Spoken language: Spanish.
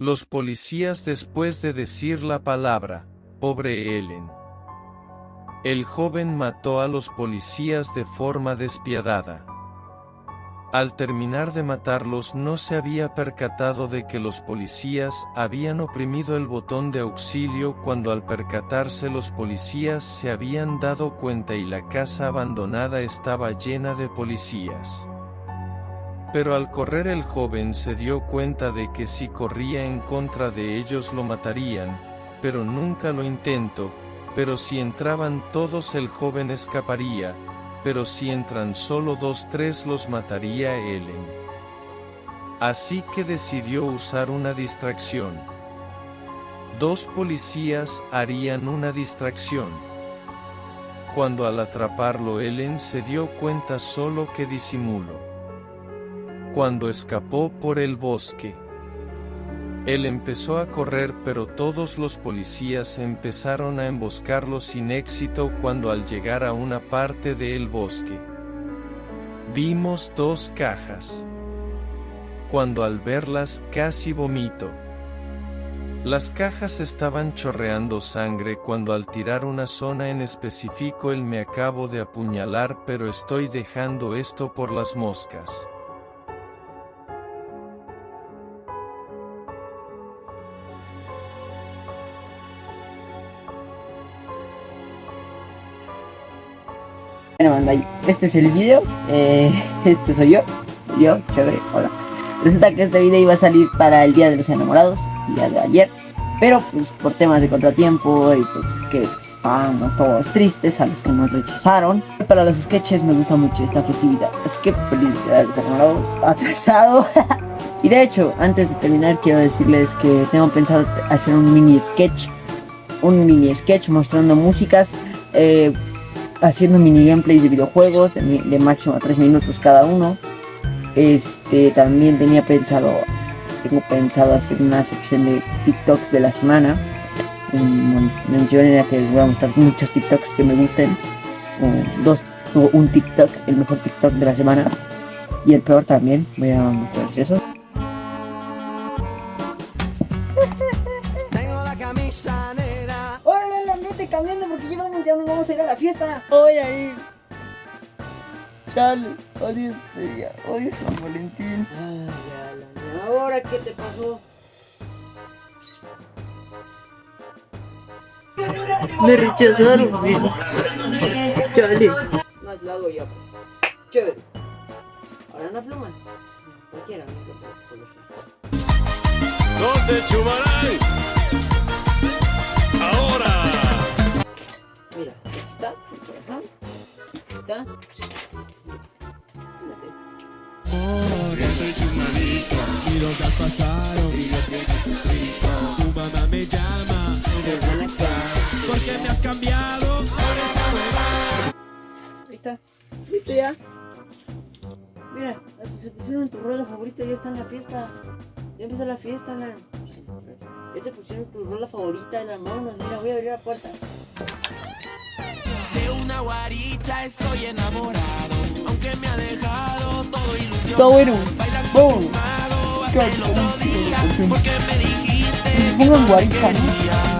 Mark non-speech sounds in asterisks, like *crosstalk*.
Los policías después de decir la palabra, pobre Ellen. El joven mató a los policías de forma despiadada. Al terminar de matarlos no se había percatado de que los policías habían oprimido el botón de auxilio cuando al percatarse los policías se habían dado cuenta y la casa abandonada estaba llena de policías. Pero al correr el joven se dio cuenta de que si corría en contra de ellos lo matarían, pero nunca lo intentó, pero si entraban todos el joven escaparía, pero si entran solo dos tres los mataría Ellen. Así que decidió usar una distracción. Dos policías harían una distracción. Cuando al atraparlo Ellen se dio cuenta solo que disimuló. Cuando escapó por el bosque. Él empezó a correr pero todos los policías empezaron a emboscarlo sin éxito cuando al llegar a una parte del bosque. Vimos dos cajas. Cuando al verlas casi vomito. Las cajas estaban chorreando sangre cuando al tirar una zona en específico él me acabo de apuñalar pero estoy dejando esto por las moscas. Bueno, banda, este es el video. Eh, *laughs* este soy yo. Yo, chévere, hola. Resulta que este video iba a salir para el Día de los Enamorados, día de ayer. Pero pues por temas de contratiempo y pues que estábamos todos tristes a los que nos rechazaron. Para los sketches me gusta mucho esta festividad. Así que feliz Día de los Enamorados *laughs* atrasado. y de hecho, antes de terminar quiero decirles que tengo pensado hacer un mini sketch. Un mini sketch mostrando músicas. Eh, haciendo mini gameplays de videojuegos de, máximo 3 minutos cada uno. Este también tenía pensado, tengo pensado hacer una sección de TikToks de la semana. La que les voy a mostrar muchos TikToks que me gusten. dos, o un TikTok, el mejor TikTok de la semana. Y el peor también, voy a mostrarles eso. Cambiando porque ya, nos vamos a ir a la fiesta. Hoy ahí. Chale, odio este día, odio San Valentín. Ay, ya, ahora qué te pasó. Me rechazaron, mira. Chale. Más lado ya, pues. Chévere. Ahora no pluman. Cualquiera, no se chumarán. Está, está. Yo soy tu manito. Y los días pasaron. Y yo que. Tu mamá me llama. Ven acá. Porque me has cambiado. Por esa. Ahí está. ¿Listo ya? Mira, hasta se pusieron tu rola favorita y ya está en la fiesta. Ya empezó la fiesta, la... Ya se pusieron tu rola favorita en las manos. Mira, voy a abrir la puerta una guaricha estoy enamorado. Aunque me ha dejado todo ilusión. Está bueno. Porque me dijiste. ¿no?